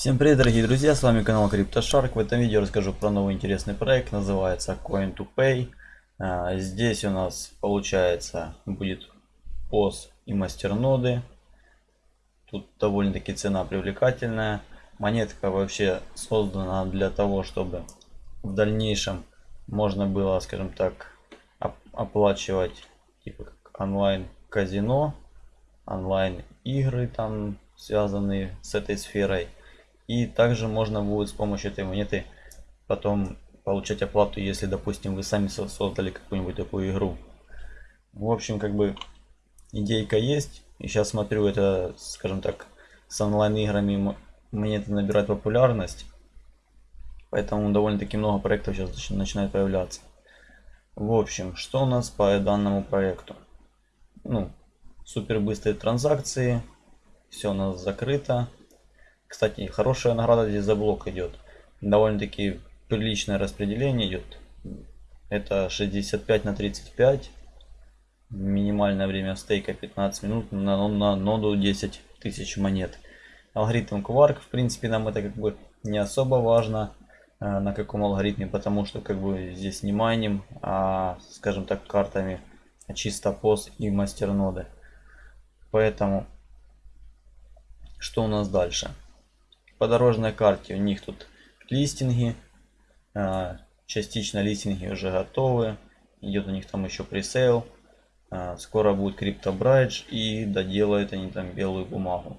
Всем привет, дорогие друзья, с вами канал CryptoShark. В этом видео расскажу про новый интересный проект, называется Coin2Pay. А, здесь у нас получается будет POS и мастерноды. Тут довольно-таки цена привлекательная. Монетка вообще создана для того, чтобы в дальнейшем можно было, скажем так, оплачивать типа как онлайн казино, онлайн игры там связанные с этой сферой и также можно будет с помощью этой монеты потом получать оплату, если, допустим, вы сами создали какую-нибудь такую игру. В общем, как бы идейка есть. И сейчас смотрю, это, скажем так, с онлайн-играми монеты набирают популярность. Поэтому довольно-таки много проектов сейчас начинает появляться. В общем, что у нас по данному проекту? Ну, супер быстрые транзакции. Все у нас закрыто. Кстати, хорошая награда здесь за блок идет. Довольно-таки приличное распределение идет. Это 65 на 35. Минимальное время стейка 15 минут на, на ноду 10 тысяч монет. Алгоритм Quark, в принципе, нам это как бы не особо важно э, на каком алгоритме, потому что как бы здесь не майним, а скажем так картами чисто пост и мастер ноды. Поэтому что у нас дальше? По дорожной карте у них тут листинги. Частично листинги уже готовы. Идет у них там еще пресейл. Скоро будет криптобрайдж и доделают они там белую бумагу.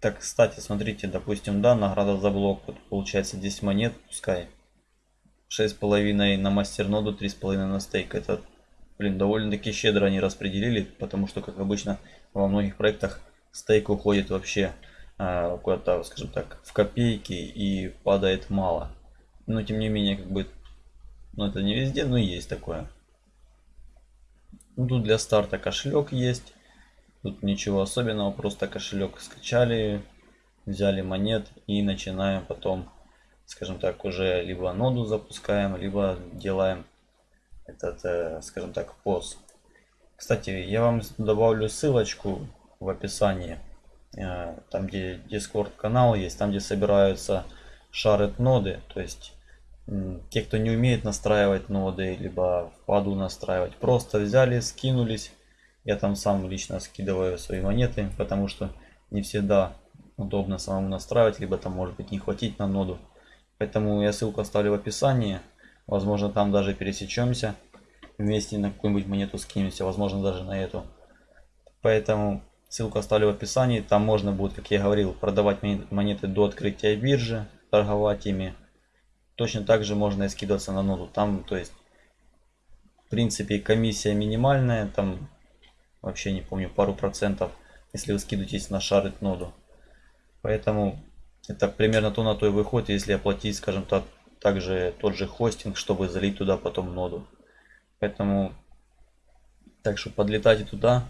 Так, кстати, смотрите, допустим, да, награда за блок, вот получается 10 монет, пускай. 6,5 на мастерноду, 3,5 на стейк. Это, блин, довольно-таки щедро они распределили, потому что, как обычно, во многих проектах стейк уходит вообще куда-то, скажем так, в копейки и падает мало. Но тем не менее, как бы, ну это не везде, но есть такое. Ну, тут для старта кошелек есть. Тут ничего особенного, просто кошелек скачали, взяли монет и начинаем потом, скажем так, уже либо ноду запускаем, либо делаем этот, э, скажем так, пост. Кстати, я вам добавлю ссылочку в описании Э, там где Discord канал есть, там где собираются шарит ноды, то есть те, кто не умеет настраивать ноды, либо в паду настраивать, просто взяли, скинулись. Я там сам лично скидываю свои монеты, потому что не всегда удобно самому настраивать, либо там может быть не хватить на ноду. Поэтому я ссылку оставлю в описании. Возможно там даже пересечемся. Вместе на какую-нибудь монету скинемся, возможно даже на эту. Поэтому Ссылку оставлю в описании. Там можно будет, как я говорил, продавать монеты до открытия биржи, торговать ими. Точно так же можно и скидываться на ноду. Там, то есть, в принципе, комиссия минимальная. Там, вообще не помню, пару процентов, если вы скидываетесь на шарит ноду. Поэтому, это примерно то на то и выходит, если оплатить, скажем так, также тот же хостинг, чтобы залить туда потом ноду. Поэтому, так что подлетайте туда,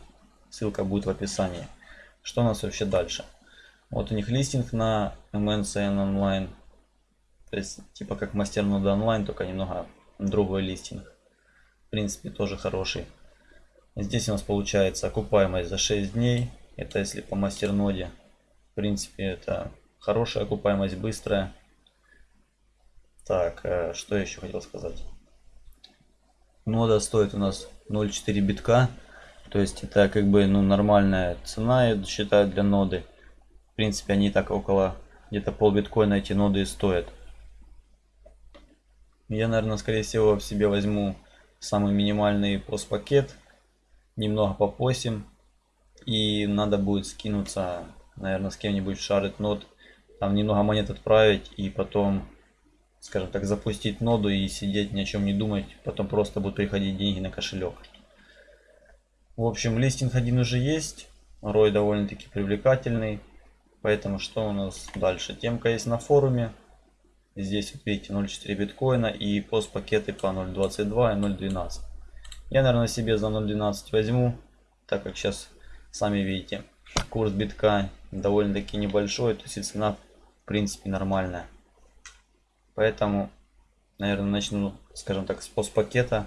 Ссылка будет в описании. Что у нас вообще дальше? Вот у них листинг на MNCN Online. То есть типа как мастер нода онлайн, только немного другой листинг. В принципе тоже хороший. Здесь у нас получается окупаемость за 6 дней. Это если по мастер ноде. В принципе это хорошая окупаемость, быстрая. Так, э, что я еще хотел сказать. Нода стоит у нас 0.4 битка. То есть это как бы ну, нормальная цена, я считаю, для ноды. В принципе, они так около где-то пол биткоина эти ноды и стоят. Я, наверное, скорее всего в себе возьму самый минимальный пост-пакет. Немного попосим. И надо будет скинуться, наверное, с кем-нибудь в шарит нод. Там немного монет отправить и потом, скажем так, запустить ноду и сидеть ни о чем не думать. Потом просто будут приходить деньги на кошелек. В общем, листинг один уже есть. Рой довольно-таки привлекательный. Поэтому что у нас дальше? Темка есть на форуме. Здесь вот видите 0.4 биткоина и пост пакеты по 0.22 и 0.12. Я, наверное, себе за 0.12 возьму, так как сейчас, сами видите, курс битка довольно-таки небольшой, то есть цена, в принципе, нормальная. Поэтому, наверное, начну, скажем так, с пост пакета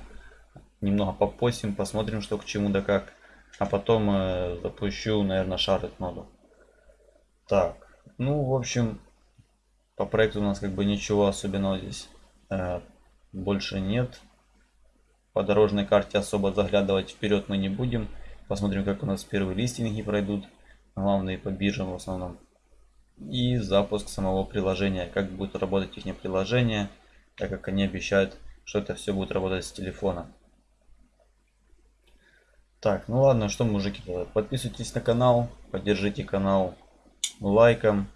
немного попостим, посмотрим, что к чему да как. А потом э, запущу, наверное, шарит ноду. Так, Ну, в общем, по проекту у нас как бы ничего особенного здесь э, больше нет. По дорожной карте особо заглядывать вперед мы не будем. Посмотрим, как у нас первые листинги пройдут. Главные по биржам в основном. И запуск самого приложения. Как будет работать их приложение. Так как они обещают, что это все будет работать с телефона. Так, ну ладно, что мужики, подписывайтесь на канал, поддержите канал лайком.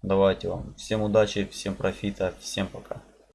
Давайте вам всем удачи, всем профита, всем пока.